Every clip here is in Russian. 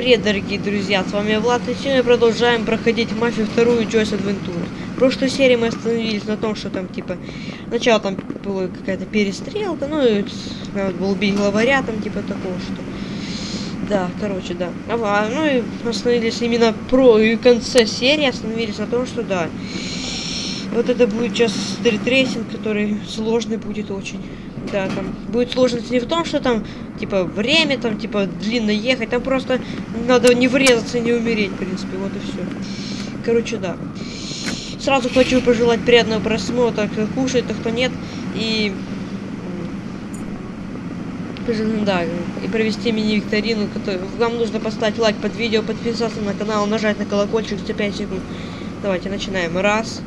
привет, дорогие друзья, с вами Влад, и сегодня продолжаем проходить мафию вторую Joe's Adventures. В прошлой серии мы остановились на том, что там, типа, сначала там была какая-то перестрелка, ну, и надо было убить главаря, там, типа, такого, что... Да, короче, да. А, ну, и остановились именно про и в конце серии, остановились на том, что, да, вот это будет сейчас стритрейсинг, который сложный будет очень. Да, там будет сложность не в том, что там, типа, время, там, типа, длинно ехать, там просто надо не врезаться, не умереть, в принципе, вот и все. Короче, да. Сразу хочу пожелать приятного просмотра, кто кушает, а кто нет, и... Да, и провести мини-викторину, вам нужно поставить лайк под видео, подписаться на канал, нажать на колокольчик за 5 секунд. Давайте начинаем. Раз,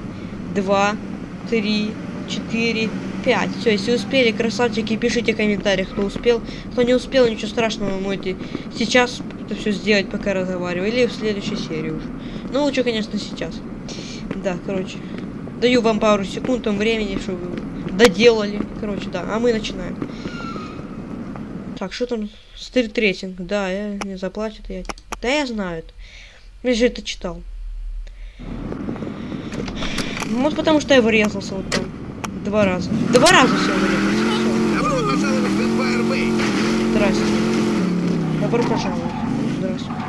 два, три, четыре, пять. Все, если успели, красавчики, пишите в комментариях, кто успел. Кто не успел, ничего страшного, вы можете сейчас это все сделать, пока разговариваю. Или в следующей серии уже. Ну, лучше, конечно, сейчас. Да, короче. Даю вам пару секунд там времени, чтобы доделали. Короче, да. А мы начинаем. Так, что там? Стрит рейтинг. Да, я не заплатит я. Да я знаю. Я же это читал. Может потому что я врезался вот там. Два раза. Два раза все врезался. Добро пожаловать в Empire Bay. Здрасте. Добро пожаловать. Здравствуйте.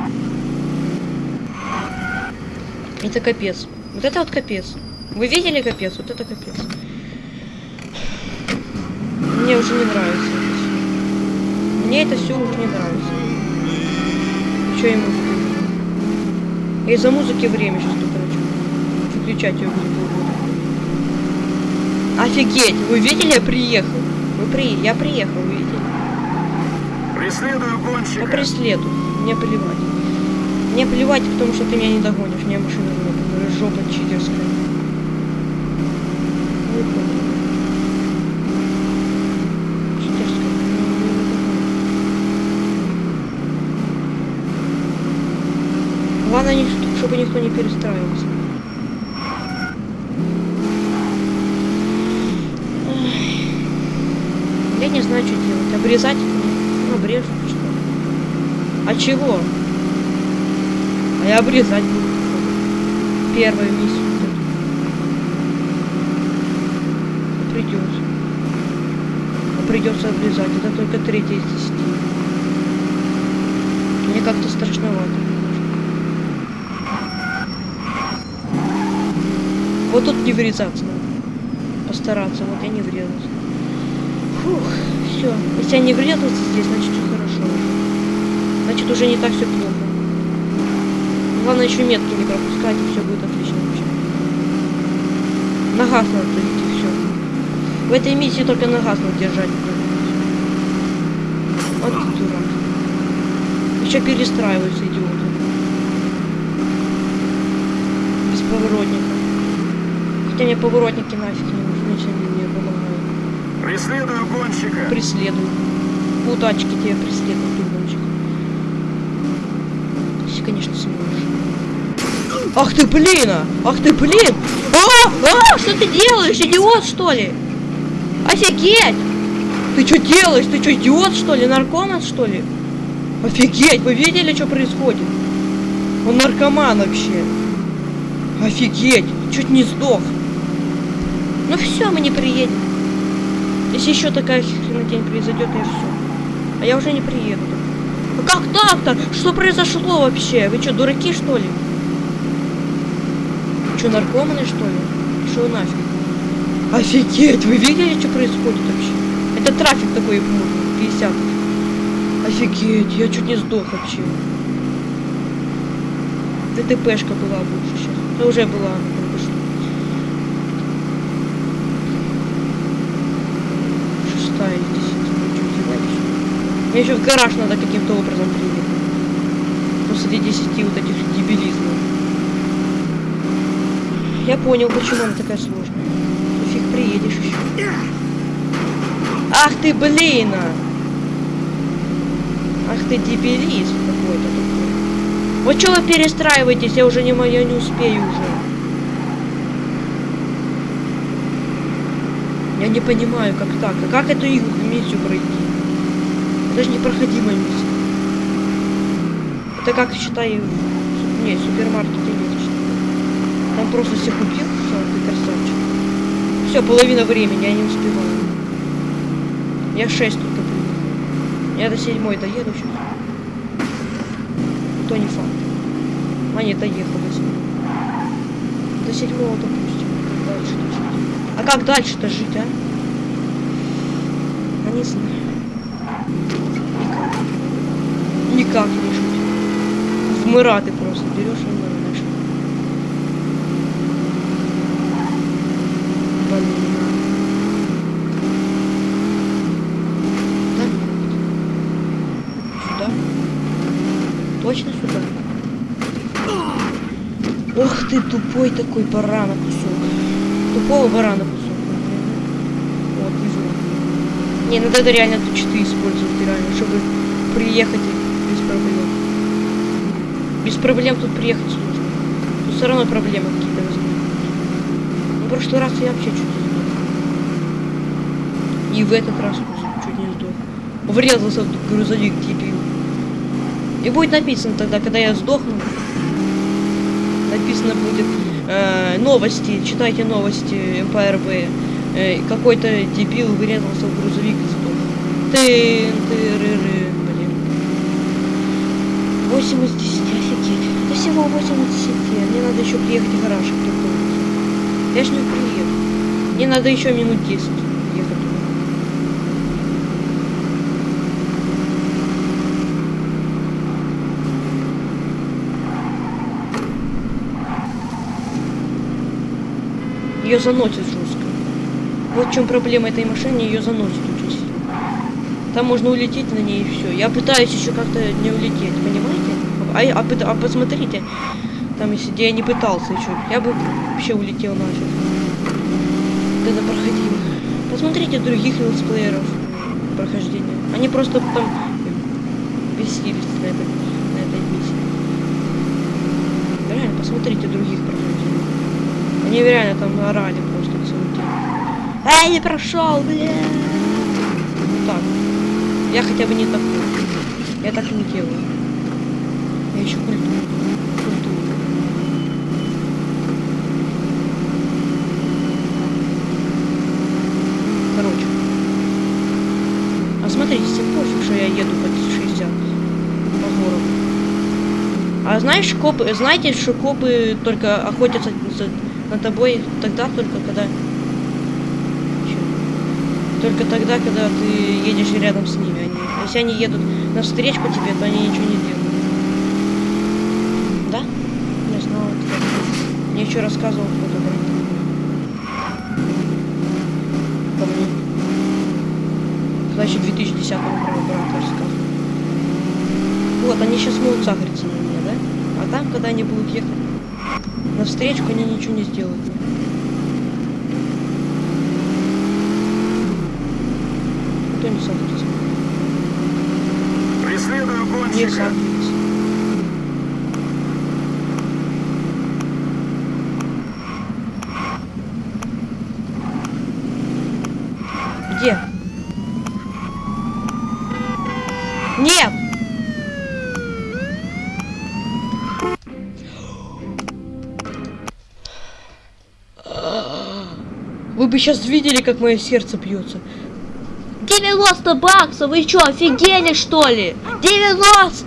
Это капец. Вот это вот капец. Вы видели капец? Вот это капец. Мне уже не нравится. Мне это все уже не нравится. Что ему? Из-за музыки время сейчас тут короче. Выключать ее. Офигеть! Вы видели, я приехал. Вы при... Я приехал, вы видели? Преследую Я гонщика. преследую. Мне плевать. Мне плевать, потому что ты меня не догонишь. Меня машина жопа, жопа читерская. Ну. Читерская. Ну, не. Главное, не- чтобы никто не перестраивался. Ай. Я не знаю, что делать. Обрезать? Ну, обрежу, что. А чего? А я обрезать буду. Первую миссию. эту. Придется. А придется обрезать. Это только третья из десяти. Мне как-то страшновато. Вот тут не врезаться надо. Постараться. Вот я не врезался. Фух, все. Если я не врезался здесь, значит все хорошо. Значит уже не так все плохо. Главное еще метки не пропускать, и все будет отлично вообще. На газ надо давить, и все. В этой миссии только на газ надо держать. Вот дурак. Еще перестраиваются идиоты. Без поворотника. Хотя мне поворотники нафиг не нужны, если они мне помогают. Преследую гонщика. Преследуй. Удачки тебе преследуют, дурачек. Если, конечно, сможешь. Ах ты, блин! а! Ах ты, блин! А! А! Что ты делаешь, идиот, что ли? Офигеть! Ты что делаешь? Ты что, идиот, что ли? Наркоман, что ли? Офигеть! Вы видели, что происходит? Он наркоман вообще. Офигеть! Чуть не сдох. Ну все, мы не приедем. Если еще такая хренотень произойдет, я все. А я уже не приеду. А как так-то? Что произошло вообще? Вы что, дураки, что ли? Что, наркоманы, что ли? Что нафиг? Офигеть! Вы видели, что происходит вообще? Это трафик такой, ну, 50. Офигеть, я чуть не сдох вообще. ДТПшка была больше сейчас. Это уже была она только что. Шестая из десяти. Ну, чё делаешь? Мне еще в гараж надо каким-то образом приехать. После десяти вот этих дебилизмов. Я понял, почему она такая сложная. Ну, Фиг приедешь еще. Ах ты, блин! а! Ах ты дебилист какой-то такой. Вот что вы перестраиваетесь, я уже не могу, я не успею уже. Я не понимаю, как так. А как эту миссию пройти? Это же непроходимая миссия. Это как, считай, в- не, в супермаркете нет, считай. Там просто все купил, все, ты красавчик. Все, половина времени, я не успеваю. Я 6 только приехал. Я до седьмой доеду сейчас. То не факт. А нет, доехал до седьмого. До седьмого, допустим. Как Дальше жить. А как дальше-то жить, а? А не знаю. Никак. Не жить. Вмирати просто. Берешь и вмираешь. Блин. Точно сюда? Ох ты тупой такой барана кусок. Тупого барана кусок. Вот, вижу. Не, надо это реально тут чтобы приехать без проблем. Без проблем тут приехать сложно. Тут все равно проблемы какие-то возникнут. Ну, в прошлый раз я вообще чуть не сдох. И в этот раз чуть не сдох. Врезался в грузовик дебил. И будет написано тогда, когда я сдохну, написано будет э, новости, читайте новости МПРБ. Э, какой-то дебил врезался в грузовик. Ты, блин. 8 из 10, офигеть. Это всего 8 из 10. Мне надо еще приехать в гараж. Я ж не приеду. Мне надо еще минут 10 ехать. Ее заносит жестко. Вот в чем проблема этой машины, ее заносит. Там можно улететь на ней и все. Я пытаюсь еще как-то не улететь, понимаете? А, а, а посмотрите, там если я не пытался еще, я бы вообще улетел нафиг. Когда проходил. Посмотрите других летсплееров прохождения. Они просто там бесились на этой, на этой миссии. Реально, посмотрите других прохождений. Они реально там орали просто целый день. Эй, не прошел, бля! Ну так. Я хотя бы не такой. Я так не делаю. Я еще культурный. Культурный. Короче. А смотрите, всем пофиг, что я еду под 60 по. А знаешь, копы, знаете, что копы только охотятся за- на тобой тогда только, когда... Только тогда, когда ты едешь рядом с ними. Они, если они едут навстречку тебе, то они ничего не делают. Да? Не знала. это. Мне еще рассказывал кто-то брат. Ко мне. Когда еще в 2010 году брат рассказывал. Вот, они сейчас могут сахариться на меня, да? А там, когда они будут ехать навстречу, они ничего не сделают. мне. Кто не сахарится? Преследую гонщика. Где? Нет! Вы бы сейчас видели, как мое сердце бьется. 90 баксов! Вы что, офигели что ли? 90!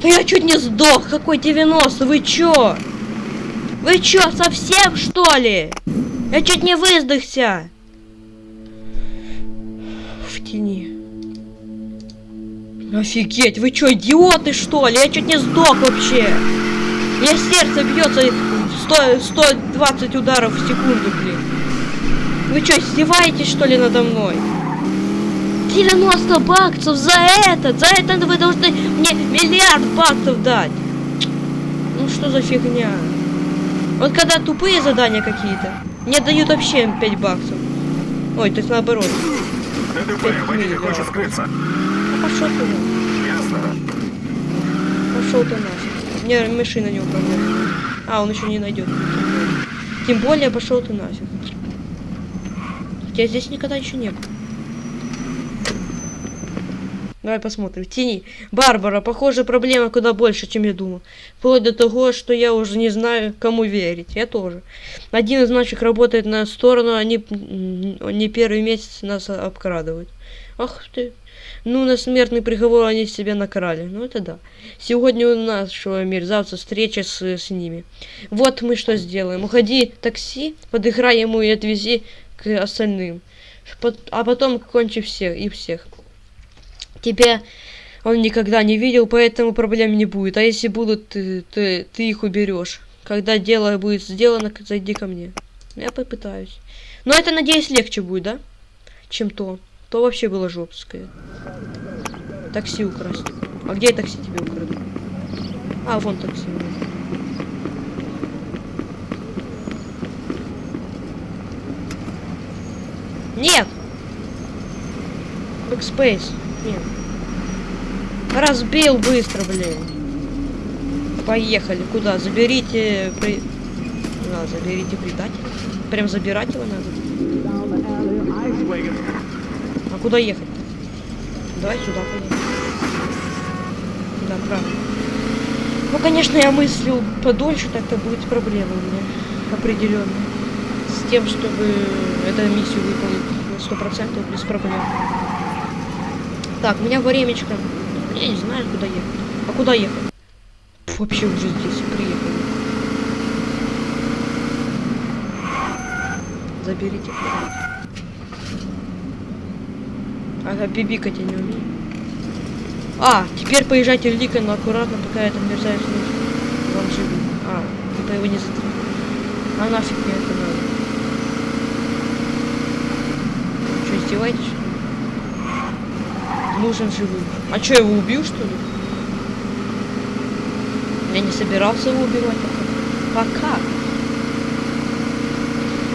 Да я чуть не сдох! Какой 90? Вы чё? Вы чё, совсем что ли? Я чуть не выздохся! В тени. Офигеть, вы чё, идиоты что ли? Я чуть не сдох вообще! У меня сердце бьется 100, 120 ударов в секунду, блин. Вы что, издеваетесь что ли надо мной? 90 баксов за это! За это вы должны мне миллиард баксов дать! Ну что за фигня? Вот когда тупые задания какие-то, мне дают вообще 5 баксов. Ой, то есть наоборот. ДТП, водитель хочет скрыться. Ну пошел ты. Ясно. Пошел ты нафиг. Мне машина не управляет. А, он еще не найдет. Тем более пошел ты нафиг. Хотя здесь никогда еще не был. Давай посмотрим. Тени. Барбара, похоже, проблема куда больше, чем я думал. Вплоть до того, что я уже не знаю, кому верить. Я тоже. Один из наших работает на сторону, они не первый месяц нас обкрадывают. Ах ты. Ну, на смертный приговор они себя накрали. Ну, это да. Сегодня у нашего мерзавца встреча с, с ними. Вот мы что сделаем. Уходи такси, подыграй ему и отвези к остальным. А потом кончи всех и всех. Тебя он никогда не видел, поэтому проблем не будет. А если будут, ты, ты, ты их уберешь. Когда дело будет сделано, зайди ко мне. Я попытаюсь. Но это, надеюсь, легче будет, да? Чем то. То вообще было жопское. Такси украсть. А где такси тебе украду? А, вон такси. Нет! Backspace. Нет. Разбил быстро, блин. Поехали. Куда? Заберите... При... Да, заберите предателя. Прям забирать его надо. А куда ехать? Давай сюда поедем. Да, правильно. Ну, конечно, я мыслил подольше, так-то будет проблема у меня определенная. С тем, чтобы эту миссию выполнить сто процентов без проблем. Так, у меня времечко. Я не знаю, куда ехать. А куда ехать? Вообще уже здесь приехали. Заберите. Ага, бибикать я не умею. А, теперь поезжайте в Ликон, но аккуратно, пока это мерзавец не вам живет. А, типа его не затронул. А нафиг мне это надо? Что, издеваетесь? Нужен живым. А что, его убил, что ли? Я не собирался его убивать пока. Пока.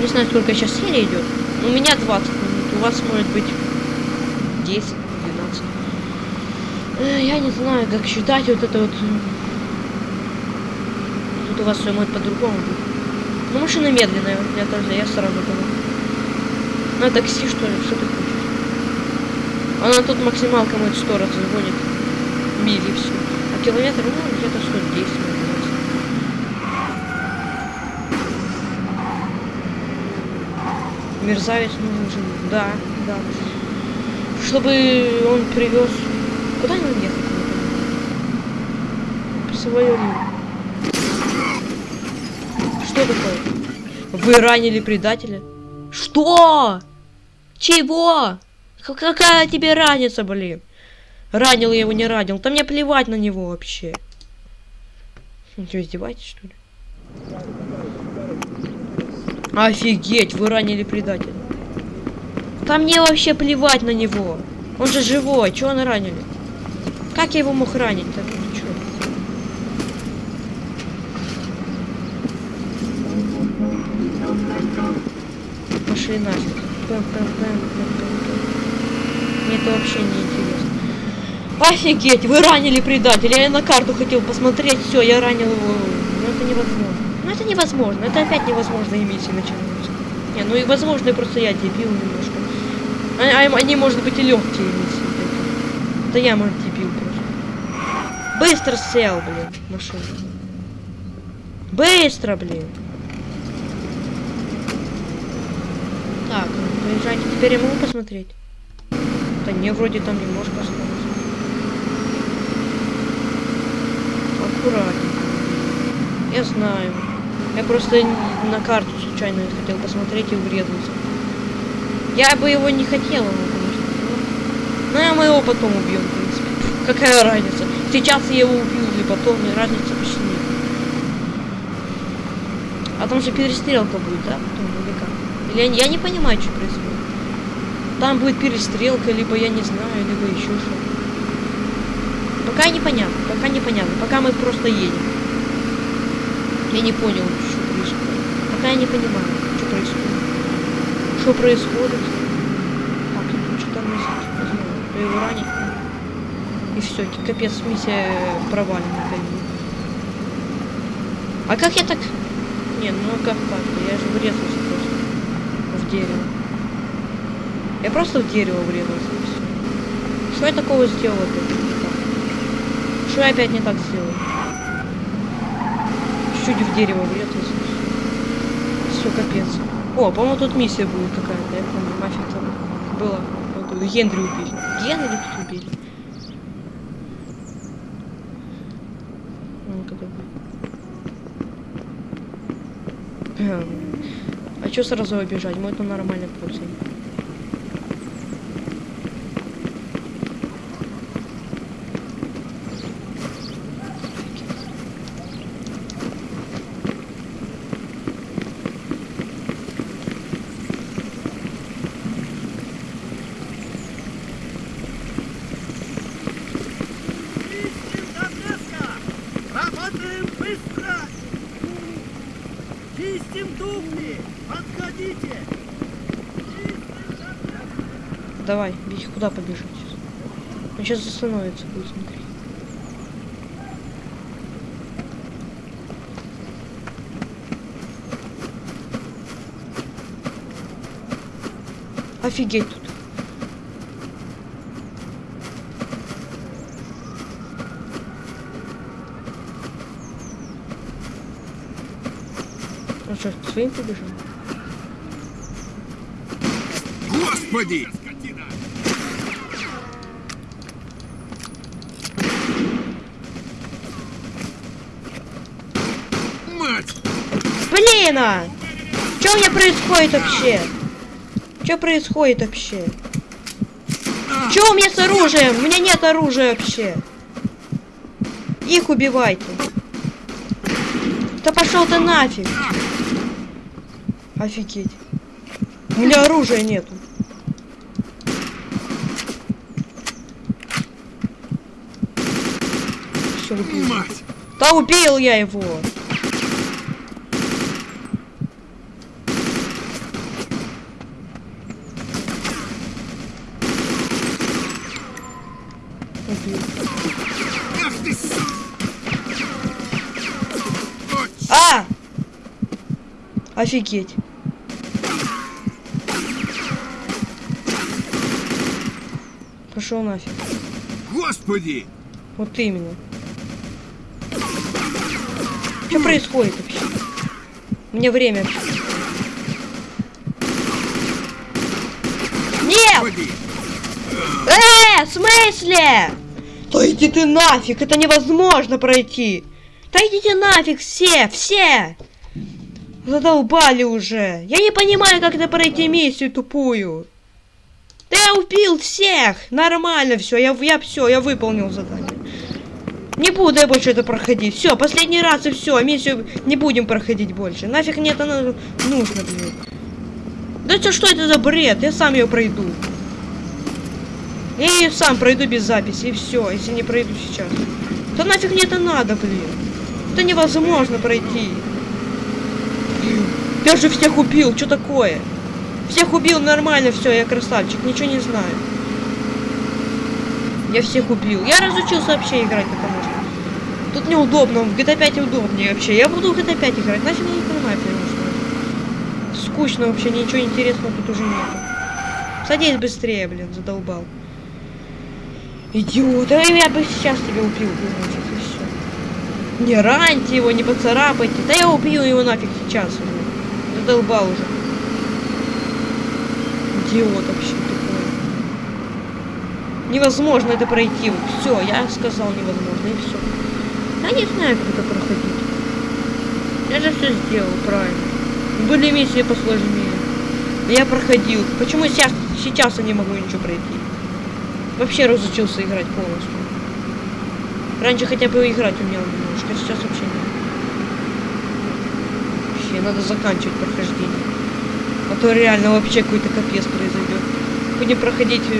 Не знаю, сколько сейчас серия идет. У меня 20 минут, у вас может быть 10, 12. Э, Я не знаю, как считать вот это вот. Тут у вас все может по-другому быть. Ну, машина медленная, я тоже, я сразу понял. На такси, что ли? Что ты хочешь? Она тут максималка может 100 раз загонит. Мили все. А километр, ну, где-то 110, наверное. Мерзавец нужен. Да, да. Чтобы он привез. Куда ехать? В свою Что такое? Вы ранили предателя? Что? Чего? Какая тебе разница, блин? Ранил я его, не ранил. Да мне плевать на него вообще. Вы что, издеваетесь, что ли? Офигеть, вы ранили предателя. Да мне вообще плевать на него. Он же живой, чего он ранили? Как я его мог ранить-то? Ну, Пошли нафиг. Пэм, пэм, пэм, пэм, пэм. Мне это вообще не интересно. Офигеть, вы ранили предателя. Я на карту хотел посмотреть. Все, я ранил его. Ну это невозможно. Ну это невозможно. Это опять невозможно миссии начинаются. Не, ну и возможно, и просто я дебил немножко. А, а- они, может быть, и легкие миссии. Да я, может, дебил просто. Быстро сел, блин, машина. Быстро, блин. Ну, поезжайте. Теперь я могу посмотреть? Да не, вроде там немножко осталось. Аккуратненько. Я знаю. Я просто на карту случайно хотел посмотреть и врезался. Я бы его не хотел, ну, конечно. Но, но мы его потом убьем, в принципе. Какая разница? Сейчас я его убью или потом, и разницы почти нет. А там же перестрелка будет, да? Потом, или как? Я, я не понимаю, что происходит. Там будет перестрелка, либо я не знаю, либо еще что. Пока непонятно, пока непонятно. Пока мы просто едем. Я не понял, что происходит. Пока я не понимаю, что происходит. Что происходит? Так, тут что тормозит. Не знаю, то его ранить. И все, капец, миссия провалена. пойми. А как я так... Не, ну как так? Я же врезался дерево. Я просто в дерево врезался. Что я такого сделал опять? Что я опять не так сделал? Чуть в дерево врезался. Все, капец. О, по-моему, тут миссия будет какая-то. Я помню, мафия там была. Вот Генри убили. Генри тут убили. Ну, когда чё сразу обижать? Мы это нормально пользуем. Давай, бить куда побежать? Он сейчас остановится, будет смотреть. Офигеть тут. Ну что, своим побежал? Господи! Мать! Блин! а! Что у меня происходит вообще? Что происходит вообще? Что у меня с оружием? У меня нет оружия вообще. Их убивайте. Да пошел ты нафиг. Офигеть. У меня оружия нету. Все убил. Мать! Да убил я его. Офигеть. Пошел нафиг. Господи! Вот именно. Что происходит вообще? Мне время. Нет! Э, в смысле? Да иди ты нафиг, это невозможно пройти. Да идите нафиг все, все. Задолбали уже. Я не понимаю, как это пройти миссию тупую. Да я убил всех. Нормально все, я, я все, я выполнил задание. Не буду я больше это проходить. Все, последний раз и все. Миссию не будем проходить больше. Нафиг мне это нужно, блин. Да что, что это за бред? Я сам ее пройду. Я ее сам пройду без записи, и все, если не пройду сейчас. Да нафиг мне это надо, блин. Это невозможно пройти. Я же всех убил, что такое? Всех убил нормально, все, я красавчик, ничего не знаю. Я всех убил. Я разучился вообще играть, потому что тут неудобно, в GTA 5 удобнее вообще. Я буду в GTA 5 играть, нафиг я не понимаю, потому что скучно вообще, ничего интересного тут уже нету. Садись быстрее, блин, задолбал. Идиот, а я бы сейчас тебя убил, нафиг, и все. Не раньте его, не поцарапайте. Да я убью его нафиг сейчас, блин. Задолбал уже. Идиот вообще тупой. Невозможно это пройти. Вот все, я сказал невозможно, и все. Я не знаю, как это проходить. Я же все сделал правильно. Были миссии посложнее. Я проходил. Почему сейчас, сейчас я не могу ничего пройти? Вообще разучился играть полностью. Раньше хотя бы играть умел немножко, сейчас. Вообще, надо заканчивать прохождение. А то реально вообще какой-то капец произойдет. Будем проходить э,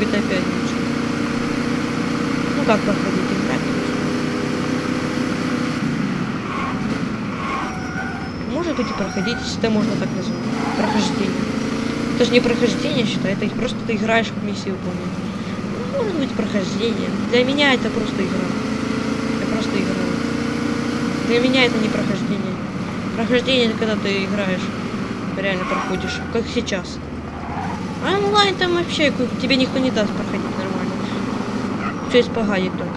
GTA 5 лучше. Ну как проходить? Играть лучше. Может быть и проходить, это можно так назвать. Прохождение. Это же не прохождение, считай, это просто ты играешь в миссии выполнять. Ну, может быть прохождение. Для меня это просто игра. Я просто играю. Для меня это не прохождение. Прохождение когда ты играешь. Реально проходишь. Как сейчас. А онлайн там вообще тебе никто не даст проходить нормально. Все испоганит только.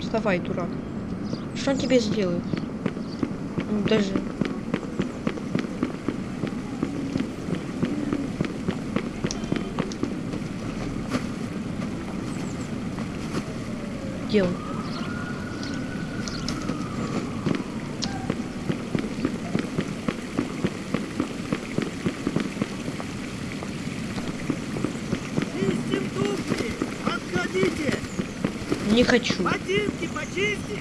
Вставай, дурак. Что он тебе сделает? Даже... Где? Не хочу. Ботинки почисти!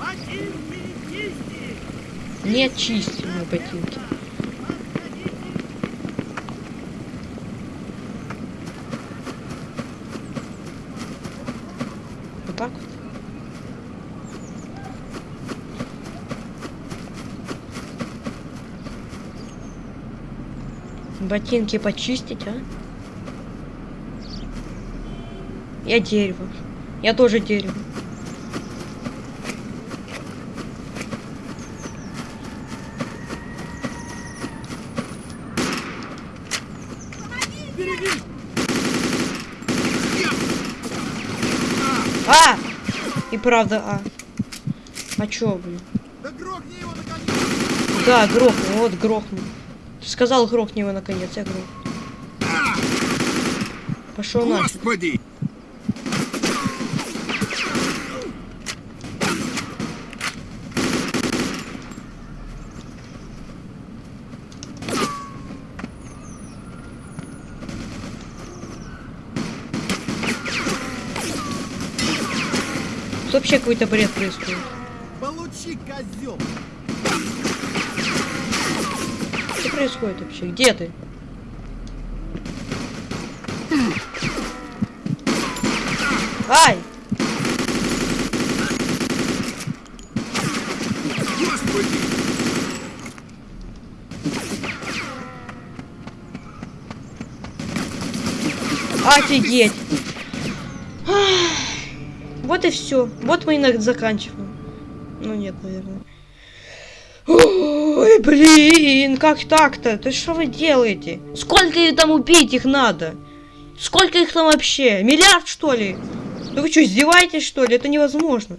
Ботинки чисти! Не очисти мои ботинки. Вот так вот. Ботинки почистить, а? Я дерево. Я тоже дерево. А! И правда, а. А чё, блин? Да грохни его наконец! Да, грохнул, вот грохнул. Ты сказал, грохни его наконец, я грохнул. Пошел нафиг. Господи! Тут вообще какой-то бред происходит. Получи, козел! Что происходит вообще? Где ты? Ай! Господи! Офигеть! Вот и все. Вот мы и заканчиваем. Ну нет, наверное. Ой, блин, как так-то? Да что вы делаете? Сколько там убить их надо? Сколько их там вообще? Миллиард, что ли? Ну вы что, издеваетесь, что ли? Это невозможно.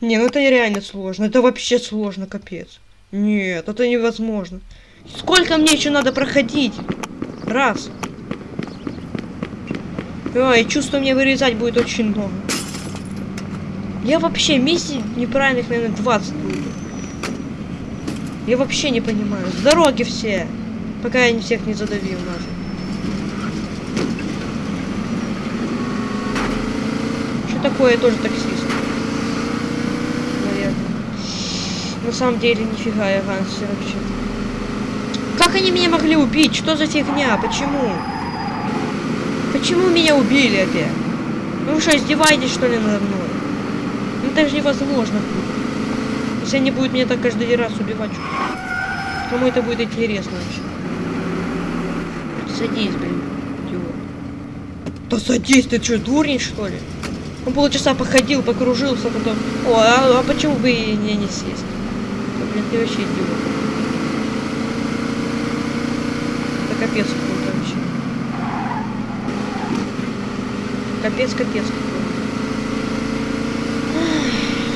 Не, ну это реально сложно. Это вообще сложно, капец. Нет, это невозможно. Сколько мне еще надо проходить? Раз. Ой, чувство мне вырезать будет очень много. Я вообще миссий неправильных, наверное, 20 будет. Я вообще не понимаю. С дороги все. Пока я не всех не задавил нафиг. Что такое? Я тоже таксист. Наверное. На самом деле, нифига я гангстер вообще. Как они меня могли убить? Что за фигня? Почему? Почему меня убили опять? Ну что, издеваетесь что ли надо мной? Это же невозможно. Если они будут меня так каждый раз убивать. Кому это будет интересно вообще? Садись, блин. идиот. Да садись, ты что, дурень что ли? Он полчаса походил, покружился, потом... О, а, а почему бы и не, не сесть? Да, блин, ты вообще идиот. Это капец какой-то вообще. Капец, капец какой. Ай,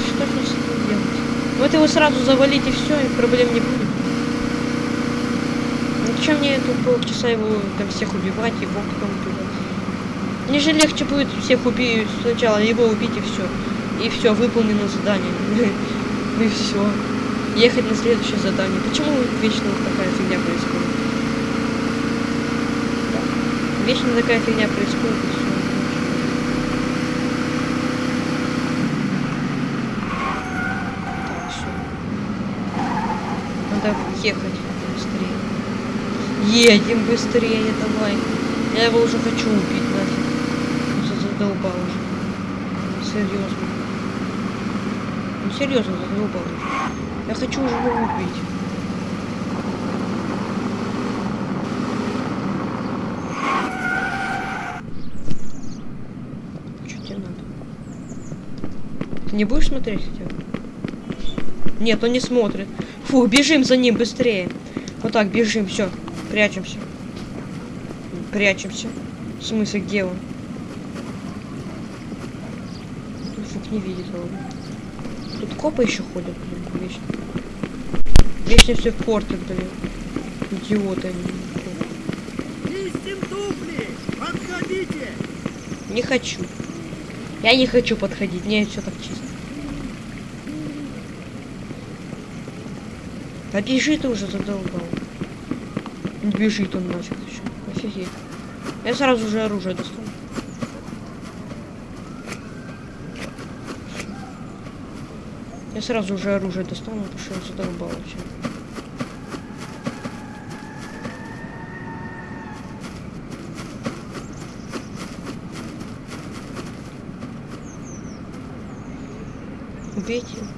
Что ж мне с этим делать? Вот его сразу завалить и все, и проблем не будет. Ну зачем мне тут полчаса его там всех убивать, его потом убивать? Мне же легче будет всех убить сначала, его убить и все. И все, выполнено задание. Ну и все. Ехать на следующее задание. Почему вечно такая фигня происходит? Вечно такая фигня происходит и все. Так, всё. Надо ехать быстрее. Едем быстрее, давай. Я его уже хочу убить нафиг. Он за- задолбал уже. Серьезно. Ну серьезно задолбал уже. Я хочу уже его убить. Не будешь смотреть хотя бы? Нет, он не смотрит. Фу, бежим за ним быстрее. Вот так, бежим, все. Прячемся. Прячемся. В смысле, где он? Фук не видит его. Тут копы еще ходят, блин, вечно. Вечно все портят, блин. Идиоты они. Не хочу. Я не хочу подходить, мне все так чисто. Да бежи ты уже задолбал. Не Бежит он нафиг еще. Офигеть. Я сразу же оружие достану. Я сразу же оружие достану, потому что он задолбал вообще. Убейте. А,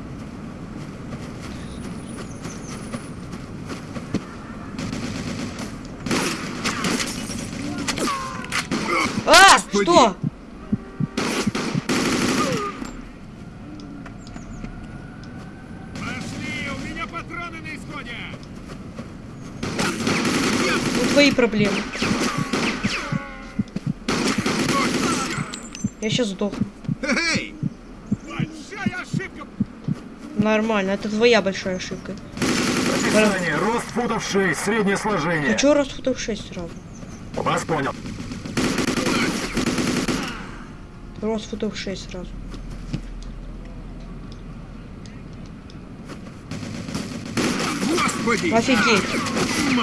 Господи! что? Пошли, у меня патроны на исходе! Ну, твои проблемы. Я сейчас сдохну. Эй! Большая ошибка! Нормально, это твоя большая ошибка. Описание. Рост футов 6, среднее сложение. А чё раз футов 6 сразу? Вас понял. Рост футов 6 сразу. Господи! Офигеть.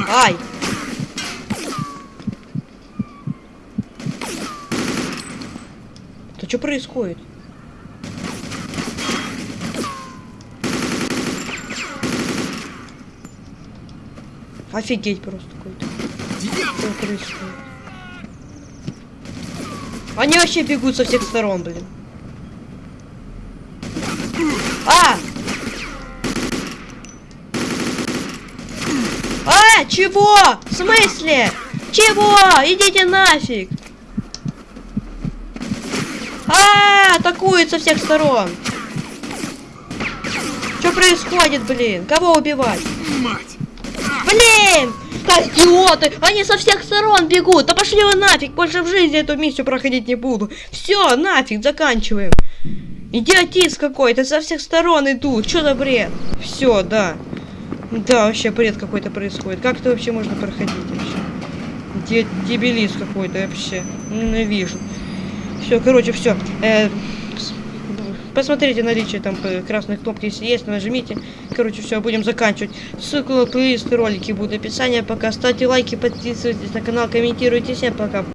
Ай! Да что происходит? Офигеть просто какой-то. Что происходит? Они вообще бегут со всех сторон, блин. А! А, чего? В смысле? Чего? Идите нафиг! А, атакуют со всех сторон. Что происходит, блин? Кого убивать? Мать! Блин! Идиоты! Они со всех сторон бегут! Да пошли вы нафиг! Больше в жизни эту миссию проходить не буду! Все, нафиг, заканчиваем! Идиотизм какой-то, со всех сторон идут! Что за бред? Все, да. Да, вообще бред какой-то происходит. Как это вообще можно проходить вообще? Де дебилиз какой-то вообще. Ненавижу. Все, короче, все. Посмотрите наличие там э, красной кнопки, если есть, нажмите. Короче, все, будем заканчивать. Ссылку на плейлист и ролики будут в описании. Пока ставьте лайки, подписывайтесь на канал, комментируйте. Всем пока.